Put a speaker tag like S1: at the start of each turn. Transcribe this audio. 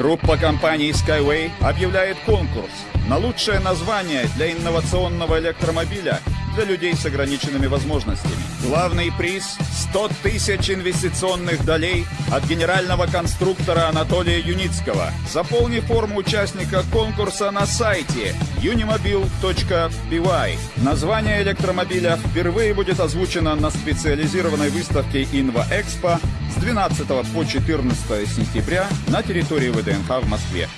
S1: Группа компаний Skyway объявляет конкурс на лучшее название для инновационного электромобиля для людей с ограниченными возможностями. Главный приз – 100 тысяч инвестиционных долей от генерального конструктора Анатолия Юницкого. Заполни форму участника конкурса на сайте unimobil.by. Название электромобиля впервые будет озвучено на специализированной выставке «Инва-Экспо» с 12 по 14 сентября на территории ВДНХ в Москве.